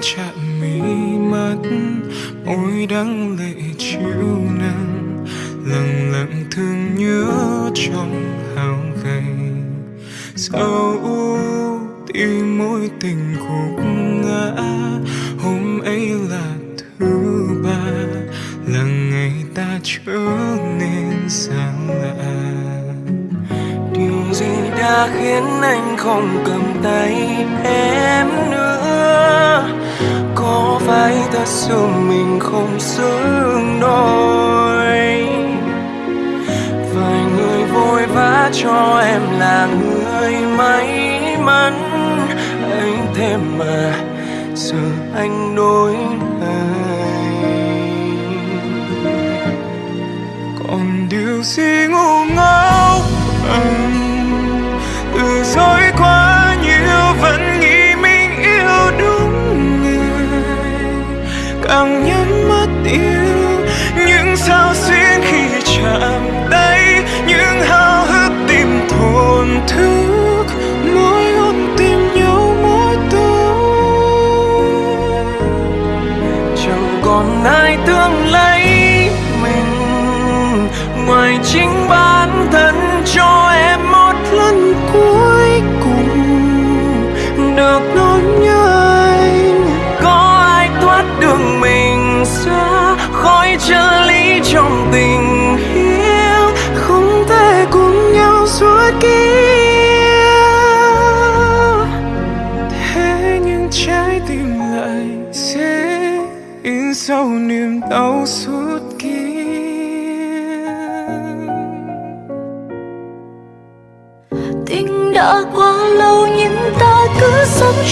chat càng nhắm mắt yêu những sao xuyên khi chạm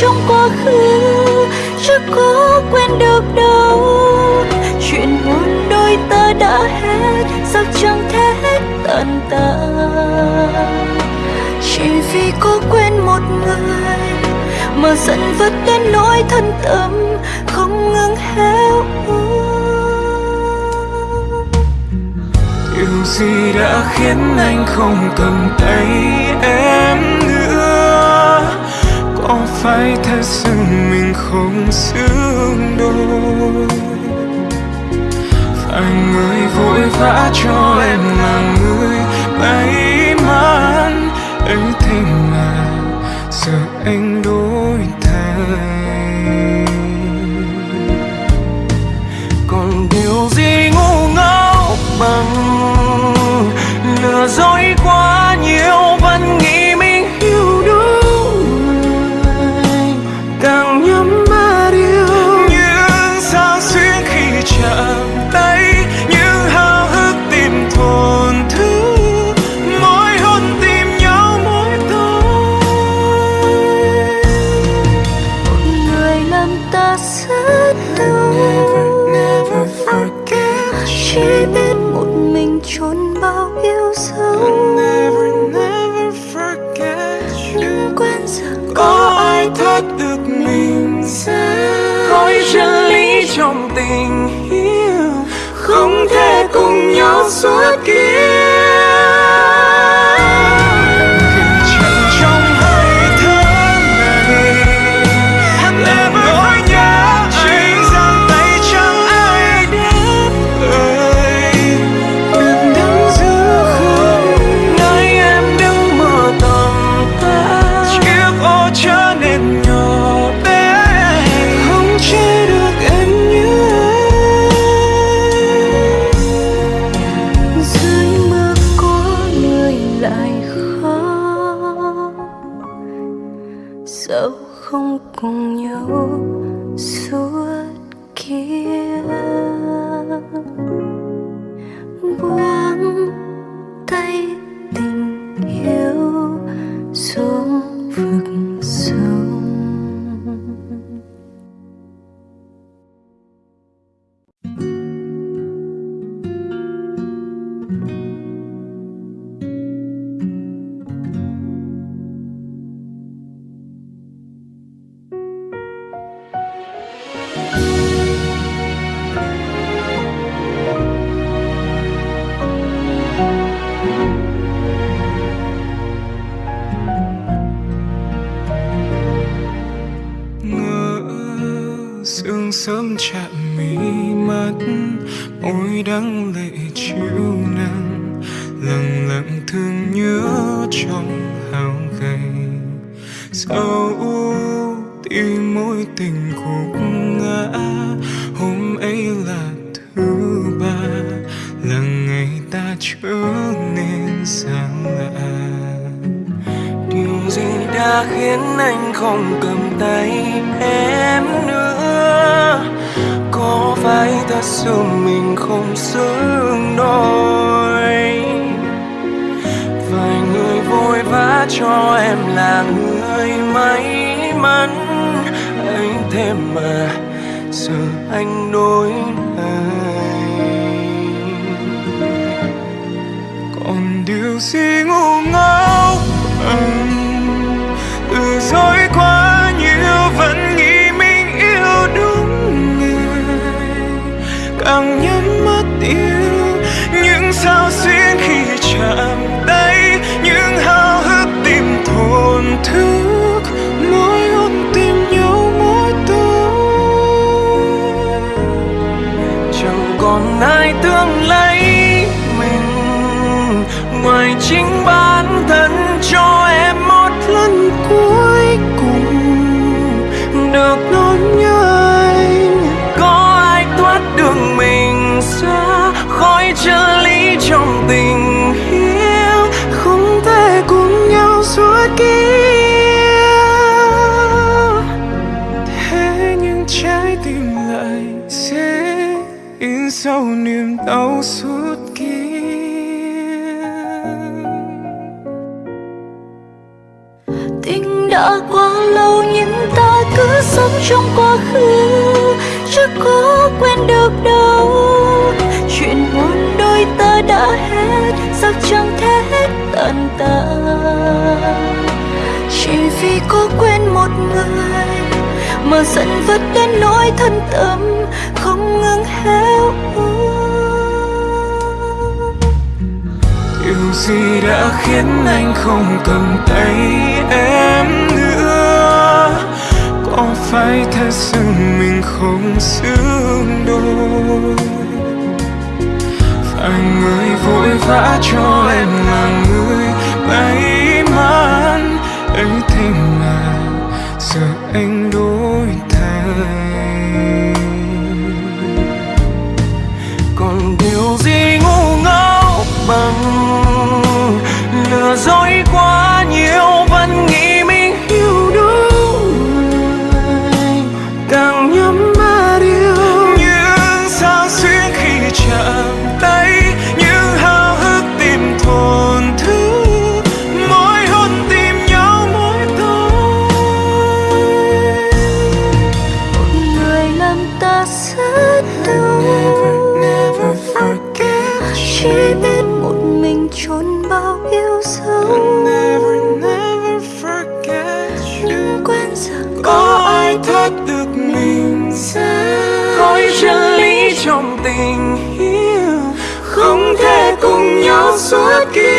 trong quá khứ chưa có quên được đâu. Chuyện buồn đôi ta đã hết, sao chẳng thể hết tận tàn chỉ vì có quên một người mà giận vất đến nỗi thân tâm không ngừng héo điều gì đã khiến anh không cầm tay em? phải thế rằng mình không xứng đôi. Phải người vội vã cho sương đôi. Vài người vội vã cho em là người may mắn. Ấy thế mà, giờ anh đối này còn điều gì ngu ngốc kia thế nhưng trái tim lại dễ in sâu niềm đau suốt kia tình đã quá lâu nhưng ta cứ sống trong quá khứ, chưa có quên được đâu. Chuyện buồn đôi ta đã hết sao chẳng thể vì có quên một người mà giận vứt đến nỗi thân tâm không ngừng héo úa điều gì đã khiến anh không cầm tay em nữa? Có phải thật sự mình không xứng đôi? Phải người vội vã cho em là người may mắn ấy thế mà giờ anh đổi thay. Còn điều gì ngu ngốc bằng lừa dối quá? Nhau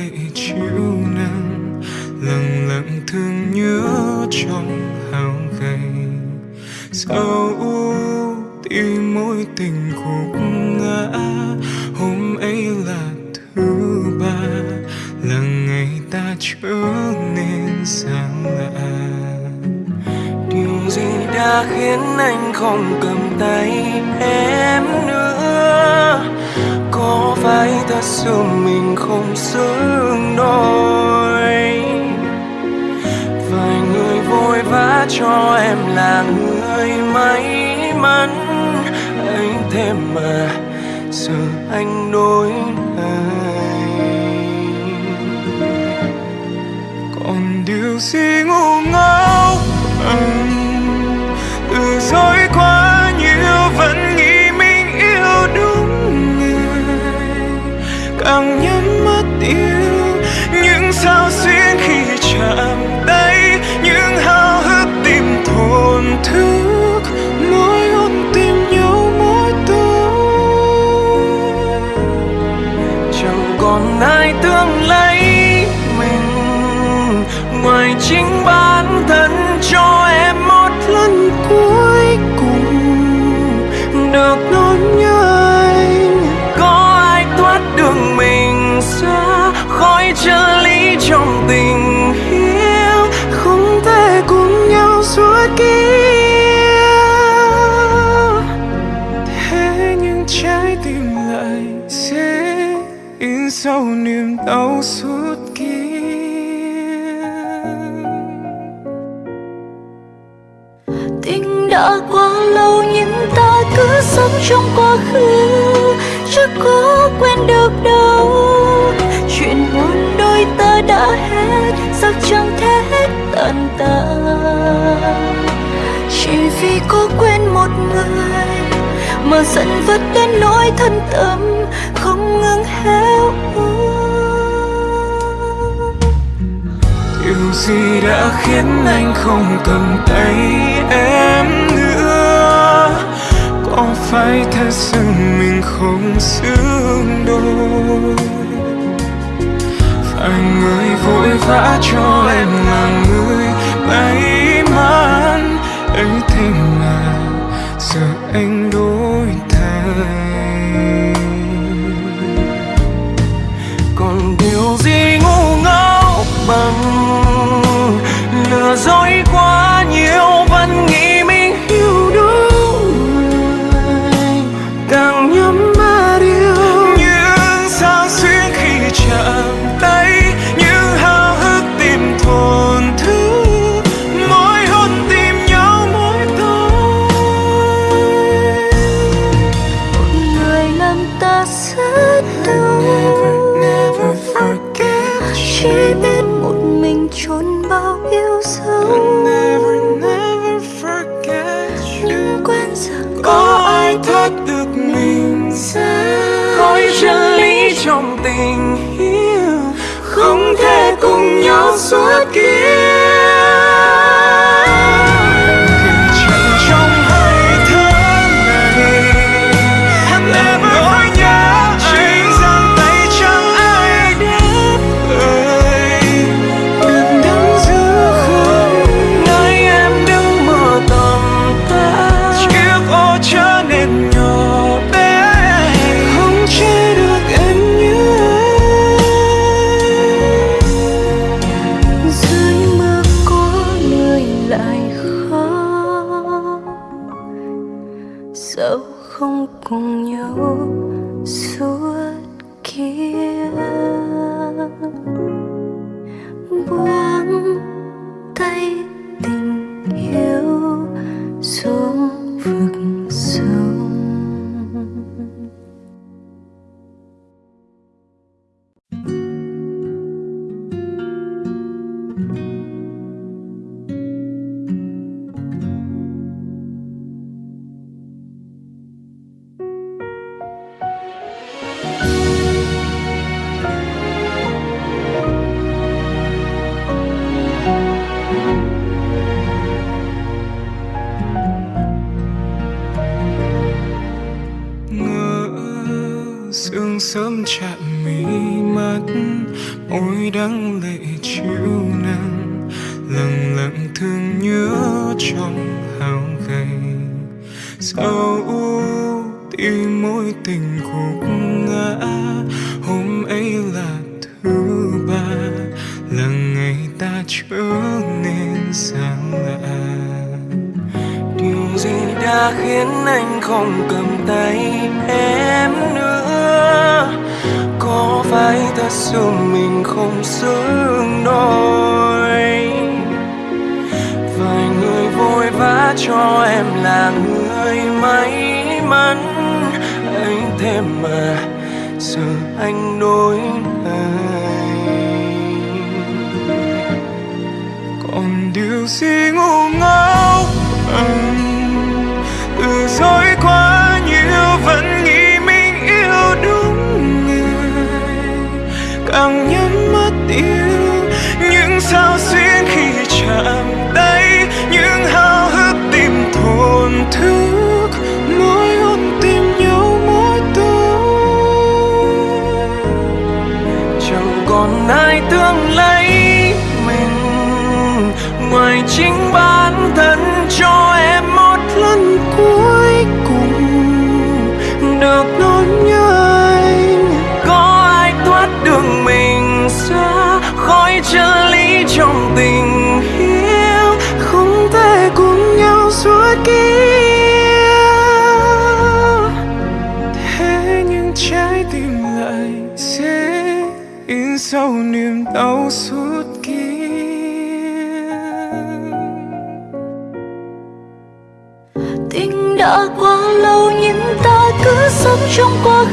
lệ chiếu nắng lặng lặng thương nhớ trong hao gầy sâu tim mối tình khúc ngã hôm ấy là thứ ba là ngày ta trở nên xa lạ điều gì đã khiến anh không cầm tay em nữa? Có phải ta sự mình không xứng đôi? Vài người vội vã cho em là người may mắn. Ấy thế mà, giờ anh đối thay còn điều gì ngu ngốc, anh trong quá khứ, chưa có quên được đâu. Chuyện buồn đôi ta đã hết, sao chẳng thể hết tận ta chỉ vì có quên một người mà giận vất đến nỗi thân tâm không ngừng héo úa điều gì đã khiến anh không cầm tay em? nữa có phải thật sự mình không xứng đôi? Phải người vội vã cho em là người may mắn. Ấy thế mà giờ anh đổi thay. Còn điều gì ngu ngốc bằng lừa dối quá?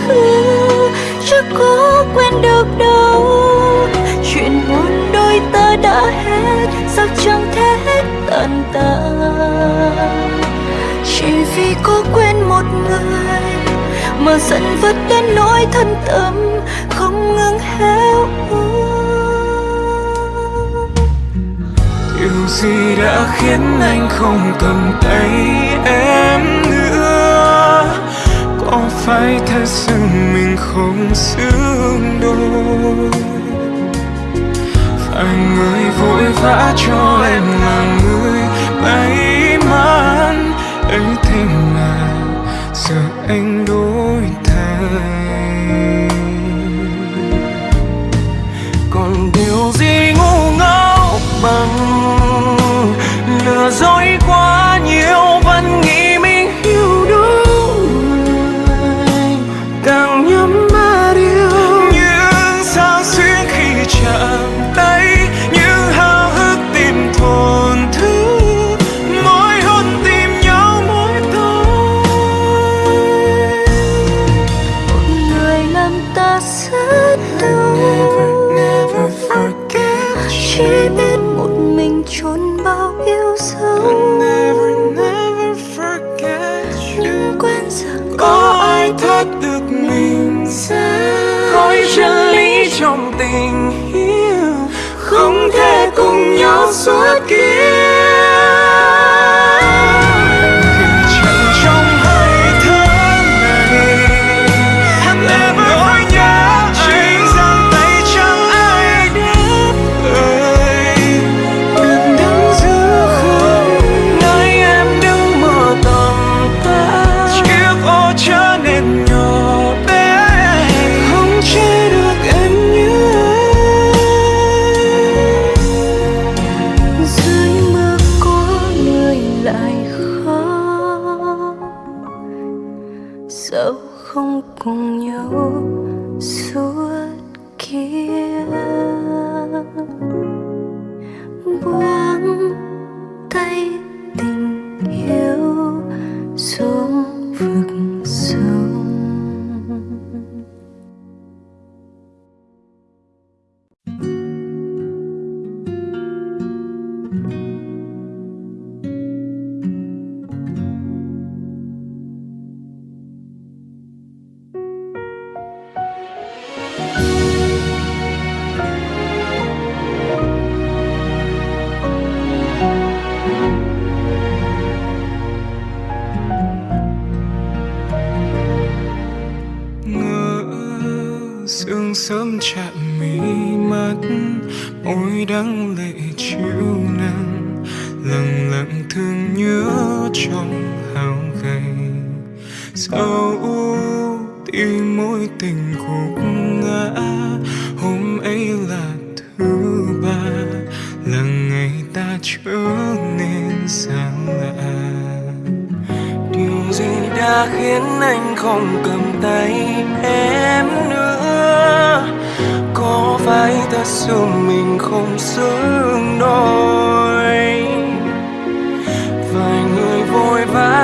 khứ chắc có quên được đâu. Chuyện buồn đôi ta đã hết, sao chẳng thể hết tận? Tạ chỉ vì có quên một người mà giận vất đến nỗi thân tâm không ngừng héo điều gì đã khiến anh không cầm tay em? phải thế sự mình không xứng đôi? Phải người vội vã cho em là người may mắn. Ấy thế mà giờ anh đổi thay.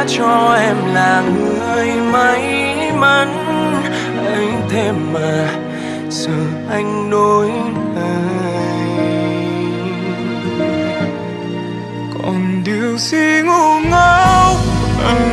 cho em là người may mắn. Ấy thế mà giờ anh đối đời còn điều gì ngu ngốc? anh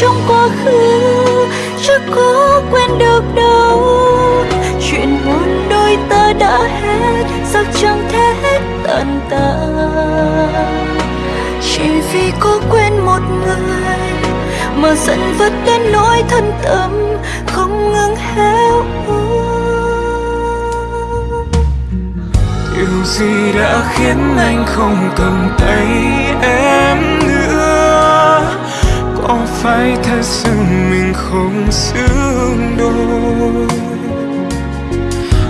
trong quá khứ chưa có quên được đâu. Chuyện buồn đôi ta đã hết giấc chẳng thể hết tận. Tạ chỉ vì có quên một người mà giận vất đến nỗi thân tâm không ngừng héo điều gì đã khiến anh không cầm tay em? phải thật sự mình không xứng đôi.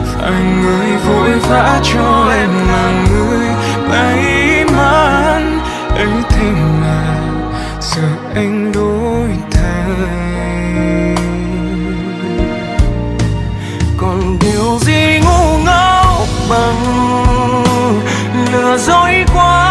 Phải người vội vã cho em là người may mắn. Ấy thế mà giờ anh đổi thay. Còn điều gì ngu ngốc bằng lừa dối quá?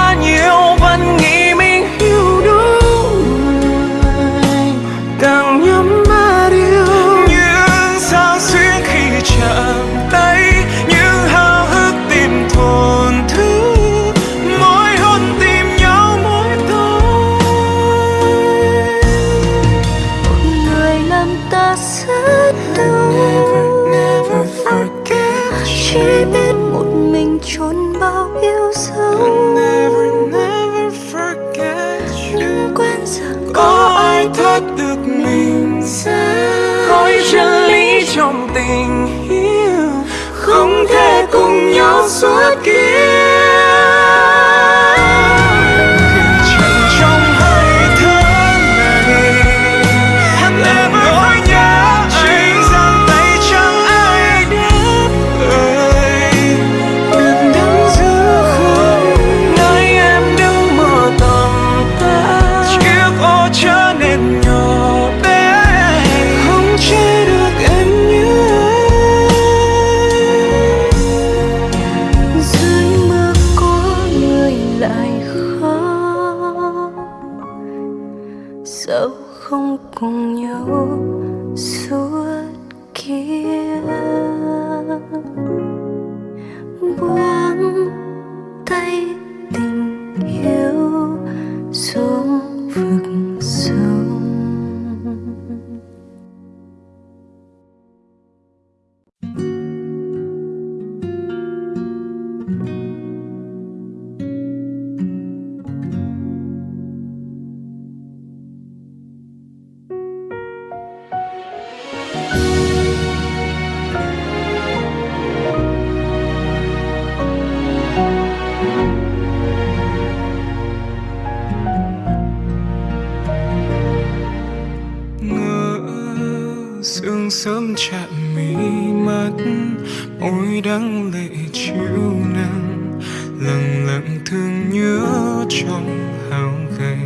Thương nhớ trong hao gầy.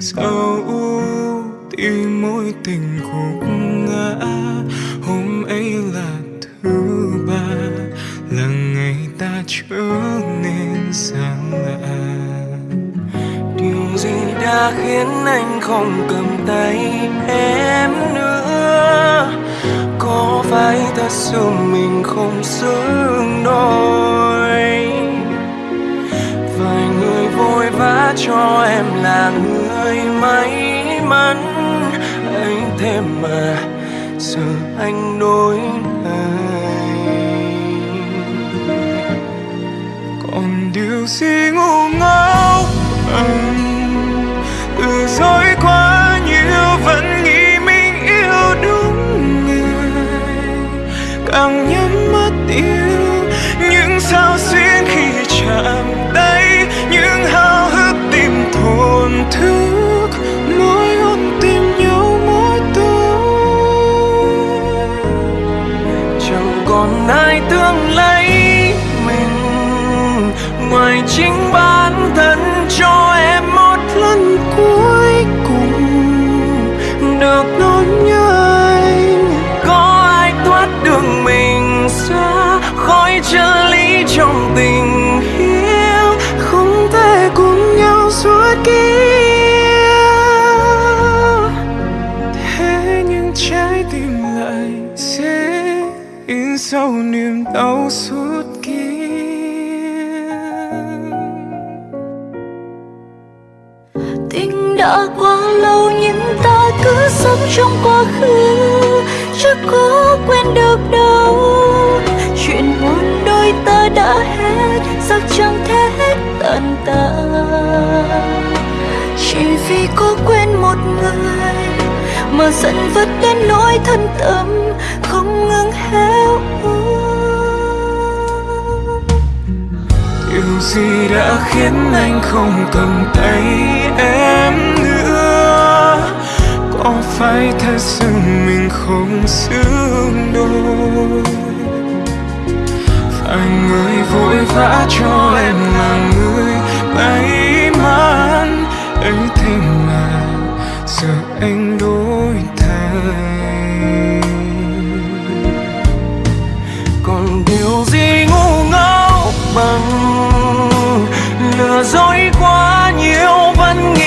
Sâu tim mối tình khúc ngã. Hôm ấy là thứ ba, là ngày ta trở nên xa lạ. Điều gì đã khiến anh không cầm tay em nữa? Có phải ta sự mình không xứng đôi? Vã cho em là người may mắn. Ấy thế mà giờ anh đối này còn điều gì ngu ngốc? Anh từ dối quá nhiều vẫn nghĩ mình yêu đúng người. Càng nhắm ai tương lấy mình ngoài chính bản thân cho em một lần cuối cùng được nói nhớ anh có ai thoát được mình xa khỏi chân lý trong tình yêu không thể cùng nhau suốt kiếp. In niềm đau suốt tình đã quá lâu nhưng ta cứ sống trong quá khứ chưa có quên được đâu. Chuyện buồn đôi ta đã hết, sao chẳng thể hết tận. Ta chỉ vì có quên một người mà giận vất đến nỗi thân tâm không ngờ điều gì đã khiến anh không cầm tay em nữa? Có phải thật sự mình không xứng đôi? Phải người vội vã cho em là người may mắn. Ấy thế mà giờ anh đổi thay. Gì ngu ngốc bằng. Lừa dối quá nhiều vẫn nghĩ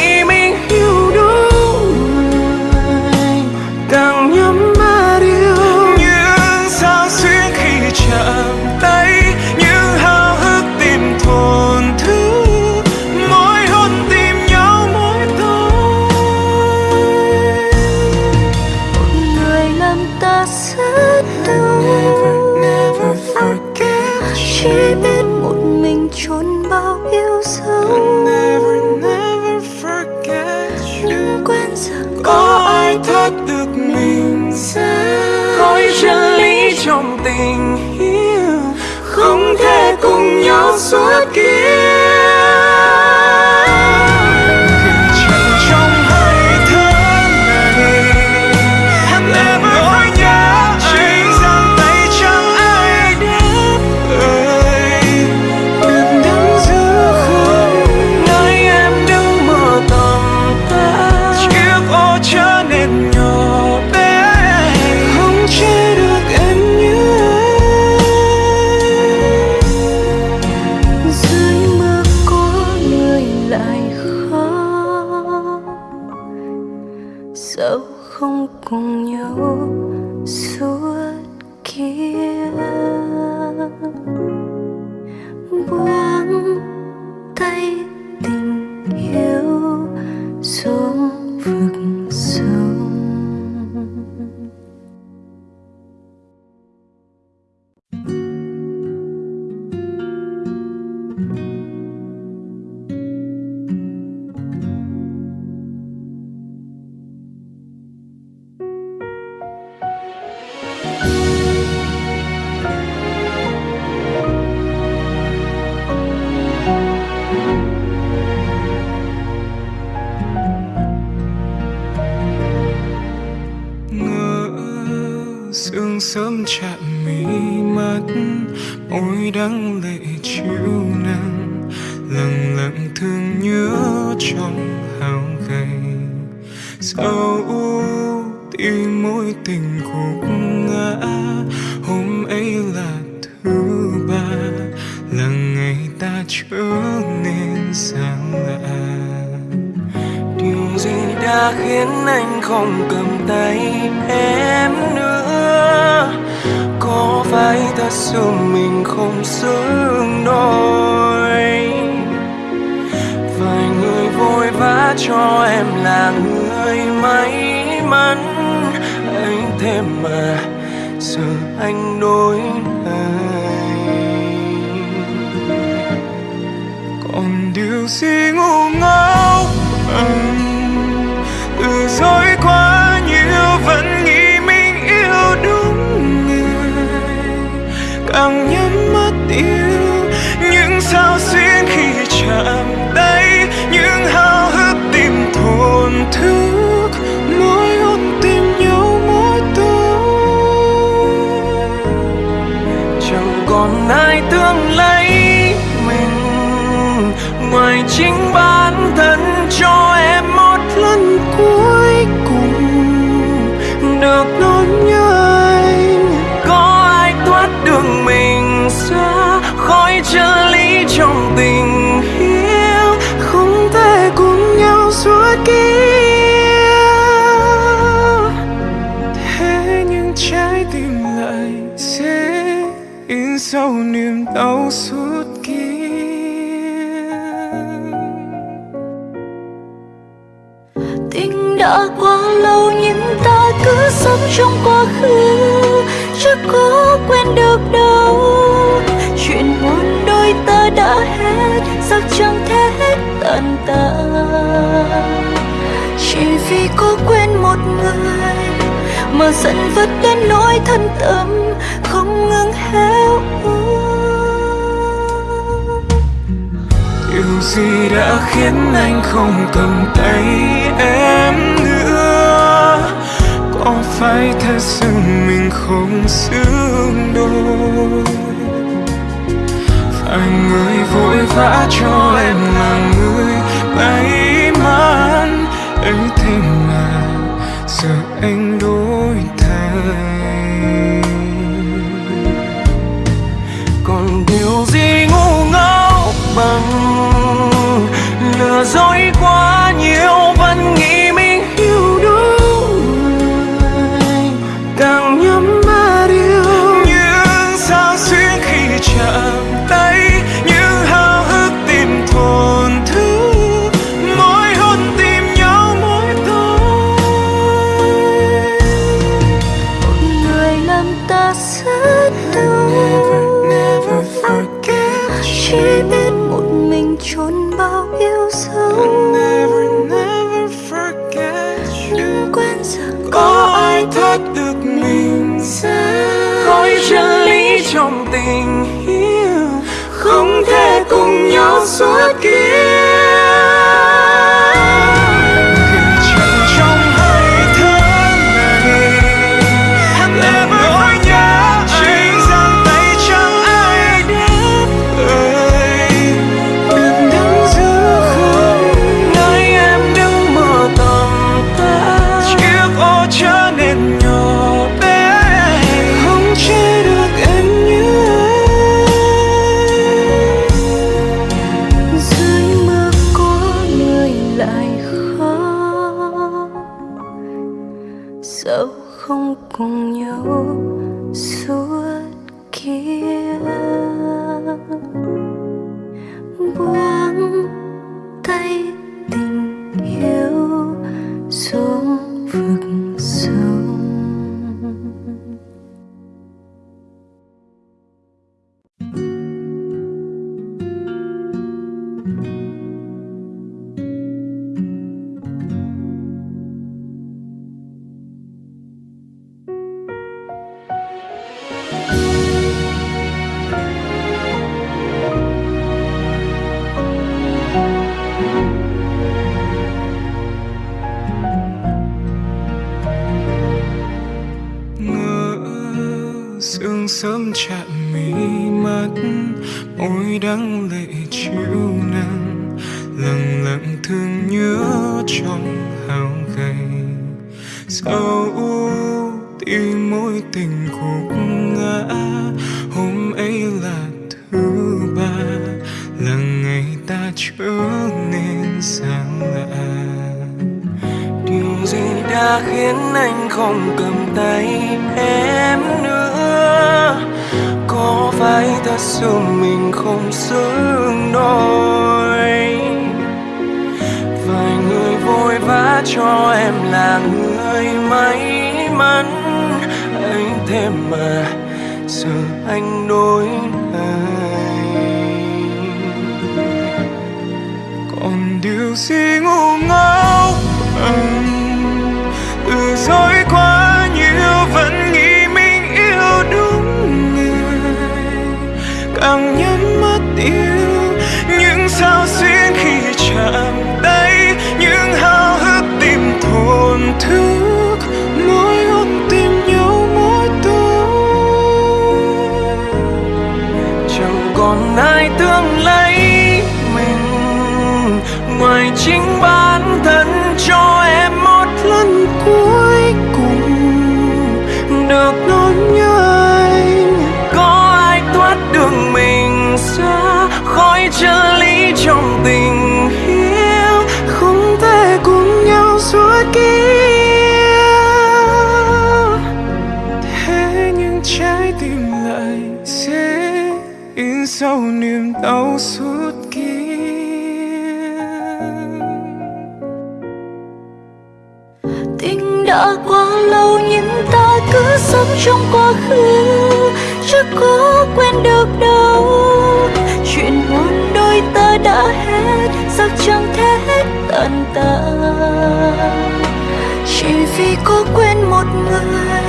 mà giận vứt đến nỗi thân tâm không ngừng héo Điều gì đã khiến anh không cầm tay em nữa? Có phải thật sự mình không xứng đôi? Phải người vội vã cho em là người bay 朋友。cho em là người may mắn. Anh thế mà giờ anh đối này. còn điều gì ngu ngốc? Anh từ dối quá nhiều vẫn nghĩ mình yêu đúng người. Càng nhắm mắt yêu, những sao xuyên khi chạm ai thương lấy mình ngoài chính bạn khứ chắc quên được đâu. Chuyện buồn đôi ta đã hết, sao chẳng thể hết tận chỉ vì có quên một người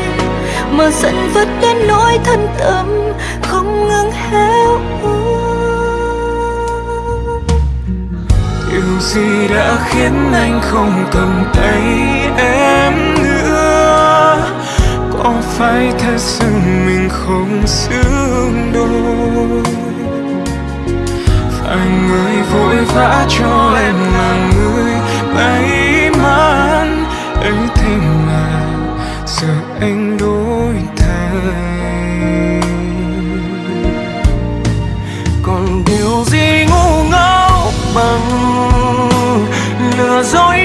mà giận vất đến nỗi thân tâm không ngừng héo điều gì đã khiến anh không cầm tay em? có phải thật sự mình không xứng đôi? Phải người vội vã cho em là người may mắn, ấy thế mà giờ anh đổi thay. Còn điều gì ngu ngốc bằng lừa dối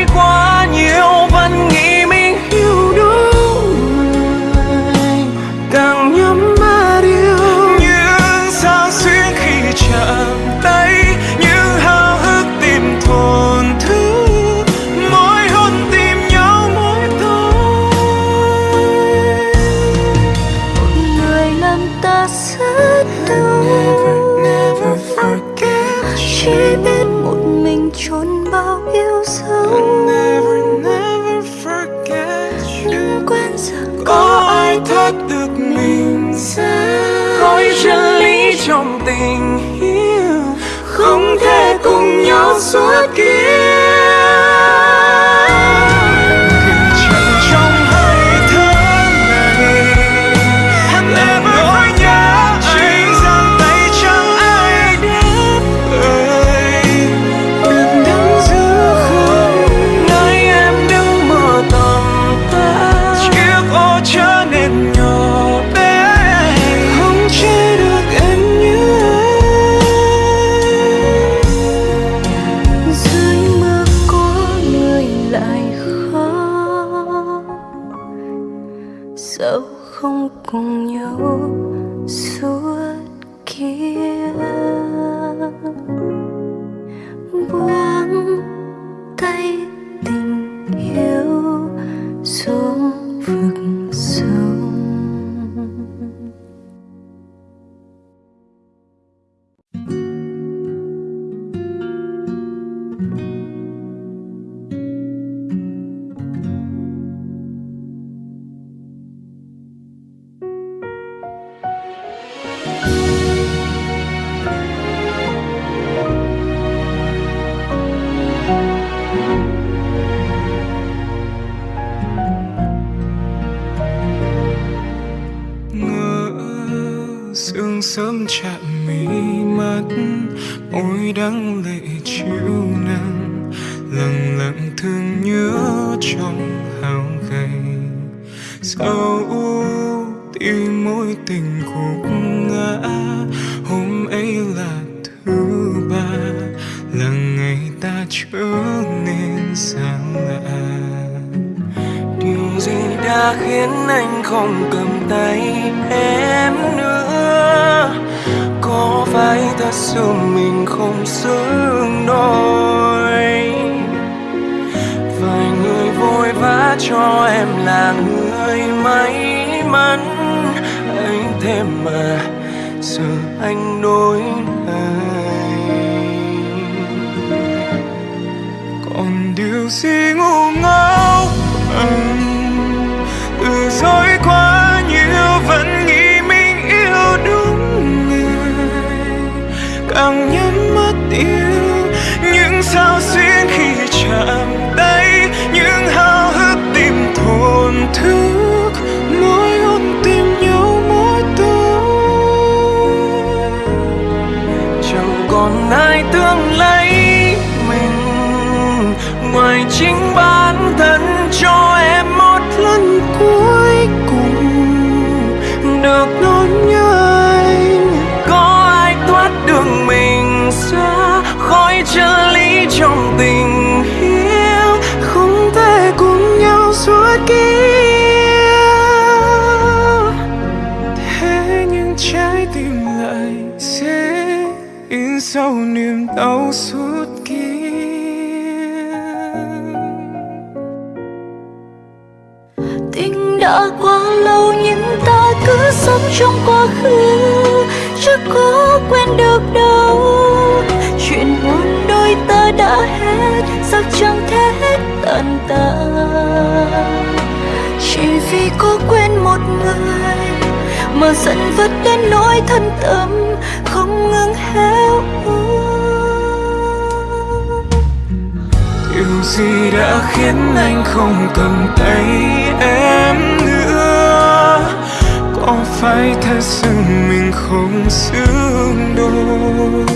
sâu tim mối tình khúc ngã. Hôm ấy là thứ ba là ngày ta trở nên xa lạ. Điều gì đã khiến anh không cầm tay em nữa? Có phải thật sự mình không xứng đôi? Vài người vội vã cho em là người may mắn. Ấy thế mà giờ anh đối này còn điều gì ngu ngốc? Anh sau niềm đau suốt kia. Tình đã quá lâu nhưng ta cứ sống trong quá khứ. Chưa có quên được đâu. Chuyện buồn đôi ta đã hết. Sao chẳng thể hết tận ta chỉ vì có quên một người mà giận vất đến nỗi thân tâm không ngừng hết. Điều gì đã khiến anh không cầm tay em nữa? Có phải thật sự mình không xứng đôi?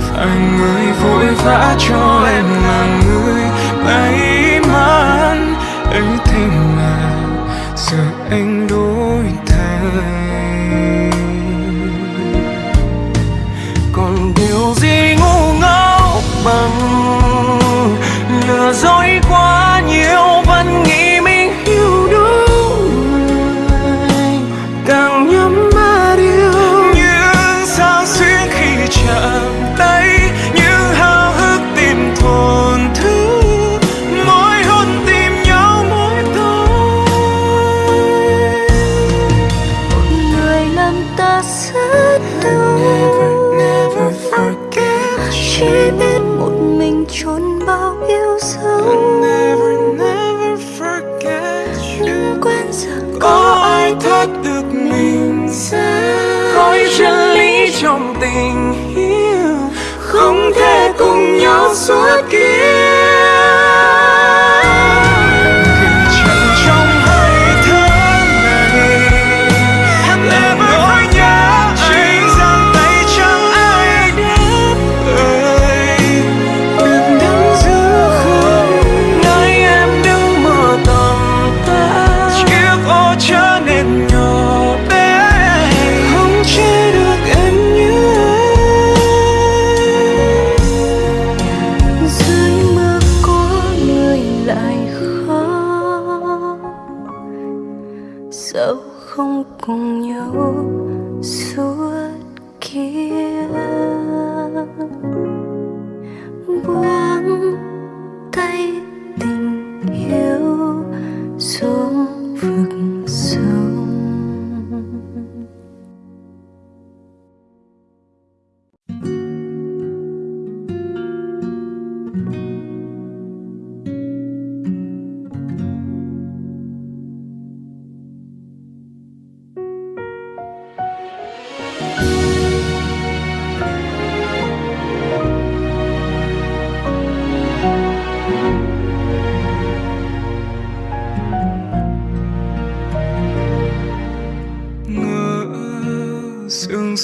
Phải người vội vã cho em là người may mắn. Ấy thế mà giờ anh đổi thay. Còn điều gì ngu ngốc bằng lừa dối quá nhiều.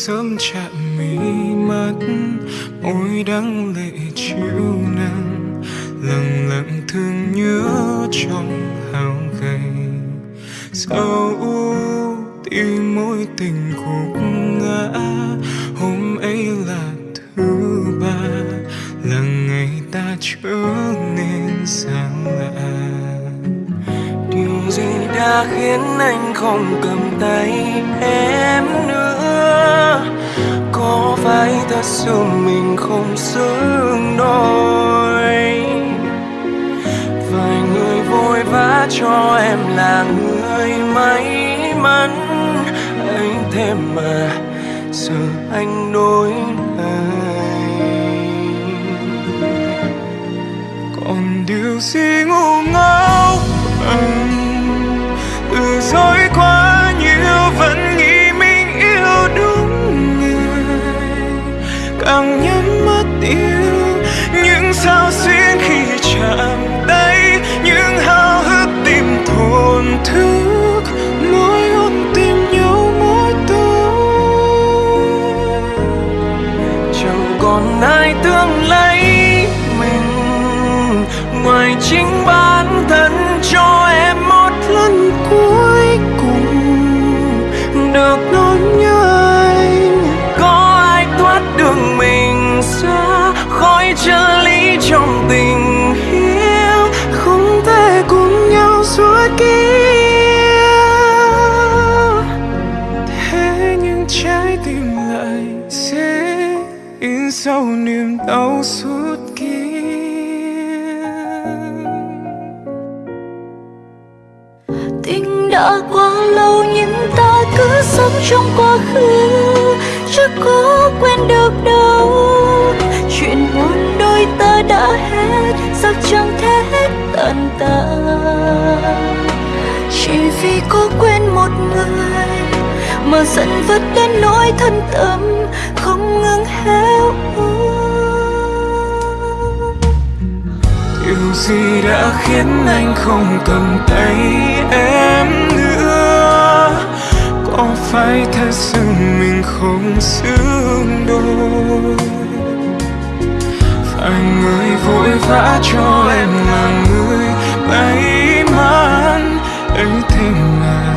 sớm chạm mi mắt môi đắng lệ chiều 行吧。ta. Chỉ vì có quên một người mà giận vất đến nỗi thân tâm không ngừng héo điều gì đã khiến anh không cầm tay em nữa? Có phải thật sự mình không xứng đôi? Phải người vội vã cho em là người ấy mãn ấy thêm ngàn